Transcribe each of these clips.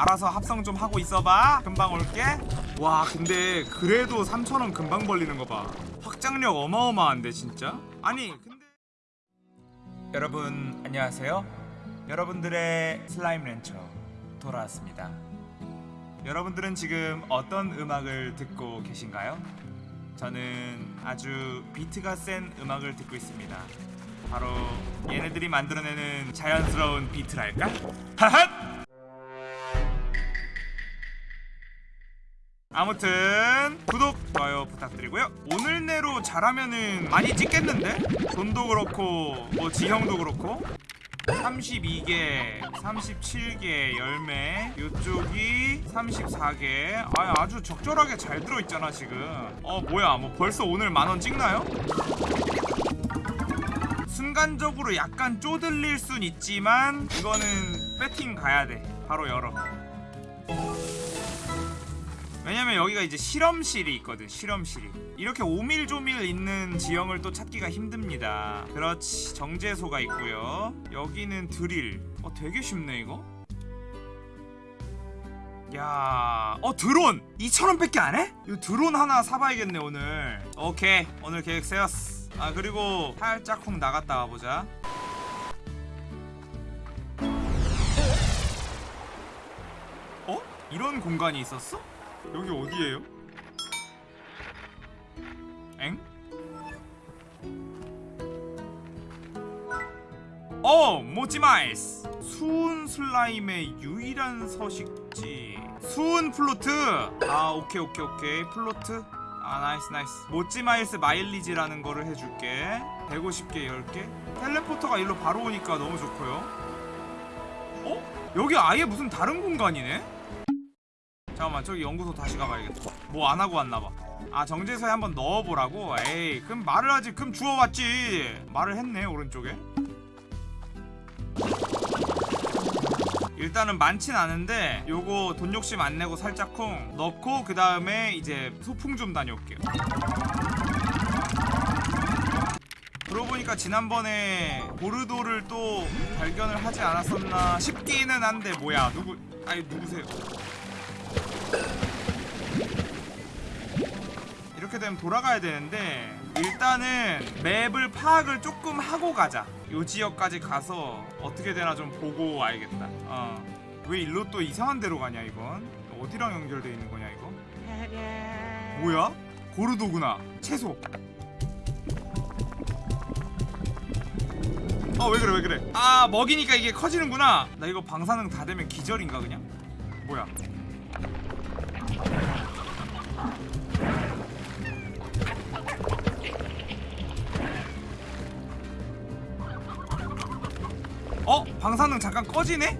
알아서 합성 좀 하고 있어봐. 금방 올게. 와 근데 그래도 3천원 금방 벌리는 거봐. 확장력 어마어마한데 진짜? 아니 근데 여러분 안녕하세요. 여러분들의 슬라임 렌처 돌아왔습니다. 여러분들은 지금 어떤 음악을 듣고 계신가요? 저는 아주 비트가 센 음악을 듣고 있습니다. 바로 얘네들이 만들어내는 자연스러운 비트랄까? 하핫! 아무튼 구독, 좋아요 부탁드리고요. 오늘 내로 잘하면은 많이 찍겠는데? 돈도 그렇고 뭐 지형도 그렇고. 32개, 37개 열매 요쪽이 34개. 아, 아주 적절하게 잘 들어있잖아 지금. 어 뭐야 뭐 벌써 오늘 만원 찍나요? 순간적으로 약간 쪼들릴 순 있지만 이거는 배팅 가야 돼. 바로 열어 왜냐면 여기가 이제 실험실이 있거든 실험실이 이렇게 오밀조밀 있는 지형을 또 찾기가 힘듭니다 그렇지 정제소가 있고요 여기는 드릴 어 되게 쉽네 이거 야, 어 드론 2,000원밖에 안 해? 이 드론 하나 사봐야겠네 오늘. 오케이, 오늘 계획 세웠어. 아 그리고 살짝 쿵 나갔다 와보자. 어? 이런 공간이 있었어? 여기 어디예요? 엥? 어! 모찌마일스! 수은 슬라임의 유일한 서식지 수은 plort! 아 오케이 오케이 오케이 plort 아 nice nice 모찌마일스 마일리지라는 거를 해줄게 150개 10개 teleporter가 일로 바로 오니까 너무 좋고요 어? 여기 아예 무슨 다른 공간이네? 잠깐만 저기 연구소 다시 가봐야겠다. 뭐 안하고 왔나봐. 아 정제소에 한번 넣어보라고? 에이 그럼 말을 하지. 그럼 주워왔지. 말을 했네 오른쪽에. 일단은 많진 않은데 요거 돈 욕심 안 내고 살짝 쿵 넣고 그 다음에 이제 소풍 좀 다녀올게요. 그러고 보니까 지난번에 보르도를 또 발견을 하지 않았었나 싶기는 한데 뭐야 누구 아니 누구세요 이렇게 되면 돌아가야 되는데 일단은 맵을 파악을 조금 하고 가자. 요 지역까지 가서 어떻게 되나 좀 보고 와야겠다. 어. 왜 일로 또 이상한 데로 가냐 이건? 어디랑 연결돼 있는 거냐 이거? 뭐야? 고르도구나. 채소. 어왜 그래 왜 그래? 아 먹이니까 이게 커지는구나. 나 이거 방사능 다 되면 기절인가 그냥? 뭐야 어? 방사능 잠깐 꺼지네?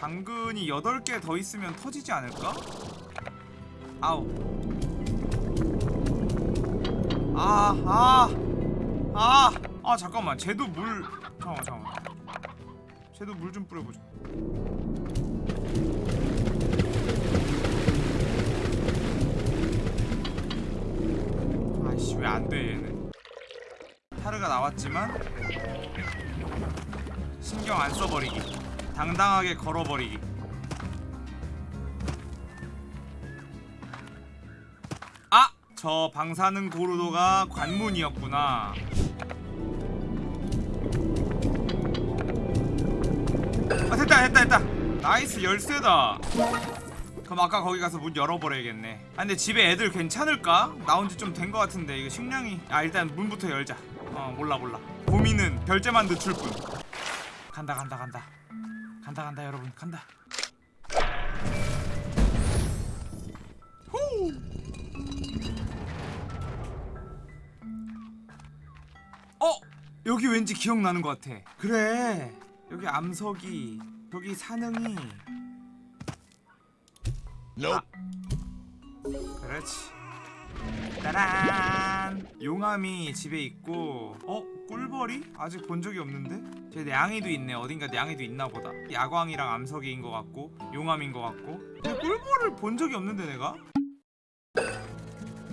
당근이 8개 더 있으면 터지지 않을까? 아우 아, 아, 아, 아, 잠깐만. 쟤도 물. 잠깐만, 잠깐만. 쟤도 물 좀 뿌려보자. 아이씨, 왜 안 돼, 얘는. 타르가 나왔지만 신경 안 써버리기. 당당하게 걸어버리기. 아! 저 방사능 gordo가 관문이었구나. 아 됐다 됐다 됐다. nice 열쇠다. 그럼 아까 거기 가서 문 열어버려야겠네. 아 근데 집에 애들 괜찮을까? 나온 지 좀 된 것 같은데 이거 식량이. 아 일단 문부터 열자 어 몰라 몰라. 고민은 별재만 늦출 뿐. 간다 간다 간다. 간다 간다 여러분. 간다. 후 어! 여기 왠지 기억나는 것 같아. 그래. 여기 암석이 여기 산흥이. 아. 그렇지. 따란 용암이 집에 있고 어? 꿀벌이? 아직 본 적이 없는데? 제 냥이도 있네 어딘가 냥이도 있나 보다 야광이랑 암석이인 것 같고 용암인 것 같고 근데 꿀벌을 본 적이 없는데 내가?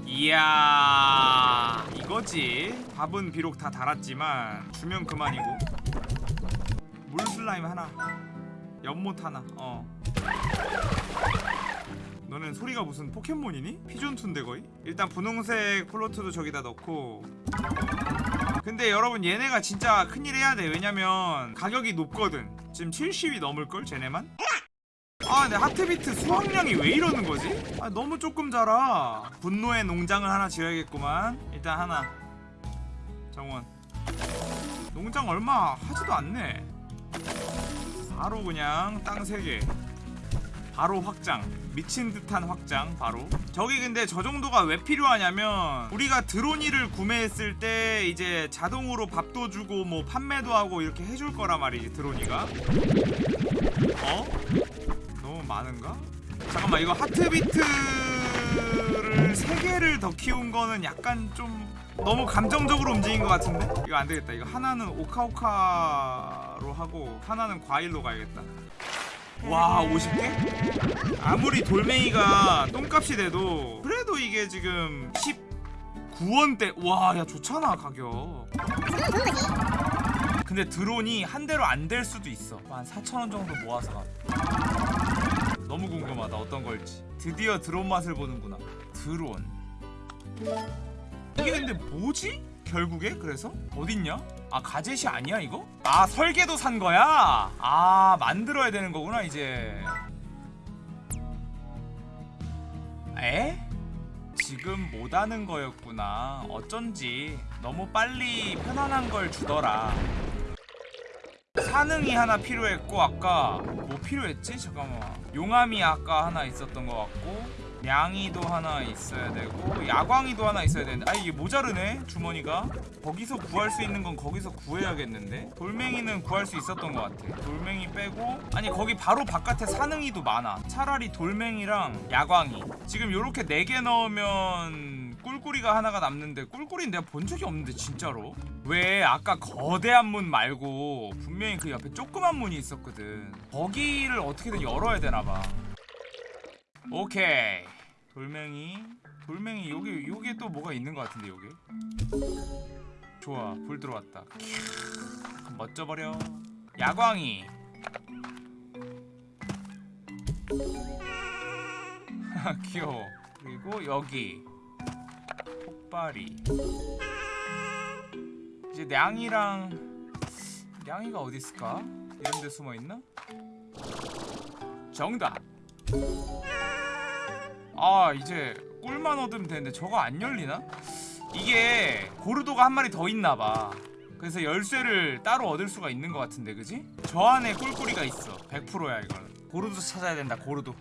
이야 이거지 밥은 비록 다 달았지만 주면 그만이고 물 슬라임 하나 연못 하나 어 너는 소리가 무슨 포켓몬이니? 피존투인데 거의? 일단 분홍색 플로트도 저기다 넣고. 근데 여러분 얘네가 진짜 큰일 해야 돼. 왜냐면 가격이 높거든. 지금 70이 넘을걸 쟤네만? 아 근데 하트비트 수확량이 왜 이러는 거지? 아 너무 조금 자라. 분노의 농장을 하나 지어야겠구만. 일단 하나. 정원. 농장 얼마 하지도 않네. 바로 그냥 땅 3개. 바로 확장 미친 듯한 확장 바로 저기 근데 저 정도가 왜 필요하냐면 우리가 드로니를 구매했을 때 이제 자동으로 밥도 주고 뭐 판매도 하고 이렇게 해줄 거란 말이지 드로니가 어? 너무 많은가? 잠깐만 이거 하트비트를 3개를 더 키운 거는 약간 좀 너무 감정적으로 움직인 것 같은데? 이거 안 되겠다 이거 하나는 오카오카로 하고 하나는 과일로 가야겠다 와 50개? 아무리 돌멩이가 똥값이 돼도 그래도 이게 지금 19원대 와 야 좋잖아 가격 근데 드론이 한 대로 안 될 수도 있어 한 4천원 정도 모아서 가 너무 궁금하다 어떤 걸지 드디어 드론 맛을 보는구나 드론 이게 근데 뭐지? 결국에 그래서? 어딨냐? 아 가젯이 아니야 이거? 아 설계도 산 거야? 아 만들어야 되는 거구나 이제 에? 지금 못하는 거였구나 어쩐지 너무 빨리 편안한 걸 주더라 사능이 하나 필요했고 아까 뭐 필요했지? 잠깐만 용암이 아까 하나 있었던 것 같고 냥이도 하나 있어야 되고 야광이도 하나 있어야 되는데 아 이게 모자르네 주머니가. 거기서 구할 수 있는 건 거기서 구해야겠는데? 돌멩이는 구할 수 있었던 것 같아. 돌멩이 빼고 아니 거기 바로 바깥에 사능이도 많아. 차라리 돌멩이랑 야광이. 지금 요렇게 4개 넣으면 꿀꿀이가 하나가 남는데 꿀꿀이는 내가 본 적이 없는데 진짜로. 왜 아까 거대한 문 말고 분명히 그 옆에 조그만 문이 있었거든. 거기를 어떻게든 열어야 되나봐 오케이. 돌멩이. 돌멩이 여기 여기에 또 뭐가 있는 것 같은데 여기? 좋아 불 들어왔다. 캬, 멋져버려. 야광이. 귀여워. 그리고 여기. 폭발이. 이제 냥이랑 냥이가 어디 있을까? 이런 데 숨어 있나? 정답 아 이제 꿀만 얻으면 되는데 저거 안 열리나? 이게 고르도가 한 마리 더 있나봐 그래서 열쇠를 따로 얻을 수가 있는 것 같은데 그지? 저 안에 꿀꿀이가 있어 100%야 이거는 고르도 찾아야 된다 고르도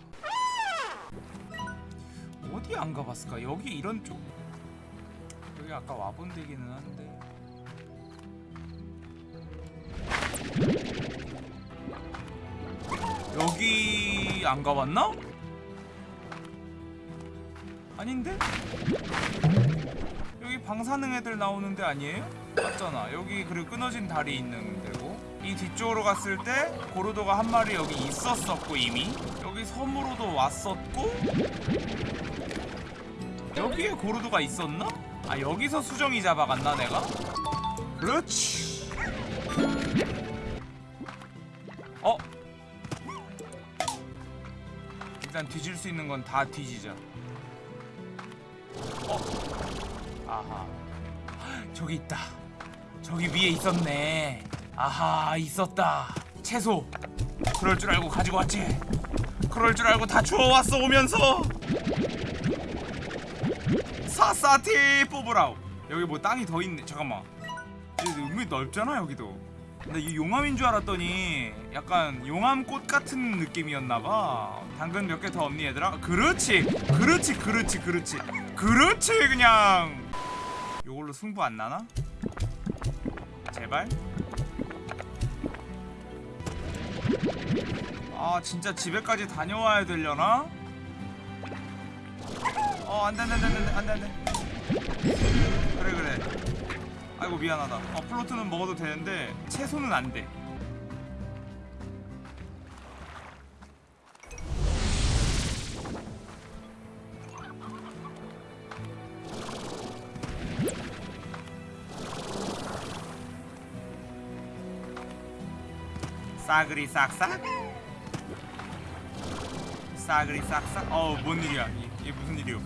어디 안 가봤을까? 여기 이런 쪽 여기 아까 와본 데기는 한데 여기 안 가봤나? 아닌데? 여기 방사능 애들 나오는 데 아니에요? 맞잖아 여기 그리고 끊어진 다리 있는 데고 이 뒤쪽으로 갔을 때 고르도가 한 마리 여기 있었었고 이미 여기 섬으로도 왔었고 여기에 고르도가 있었나? 아 여기서 수정이 잡아갔나 내가? 그렇지 일단 뒤질 수 있는 건 다 뒤지자. 어? 아하. 저기 있다. 저기 위에 있었네. 아하 있었다. 채소. 그럴 줄 알고 가지고 왔지. 그럴 줄 알고 다 주워왔어 오면서. 사사티 뽑으라우 여기 뭐 땅이 더 있네. 잠깐만. 은근히 넓잖아 여기도 근데 이 용암인 줄 알았더니 약간 용암꽃 같은 느낌이었나봐. 당근 몇 개 더 없니 얘들아? 그렇지! 그렇지 그렇지 그렇지! 그렇지 그냥! 요걸로 승부 안 나나? 제발? 아 진짜 집에까지 다녀와야 되려나? 어 안돼 안돼 안돼 안돼 안돼. 그래 그래 아이고 미안하다. 어 플로트는 먹어도 되는데 채소는 안돼. 싸그리 싹싹? 싸그리 싹싹? 어우 뭔 일이야. 이- 이게 무슨 일이요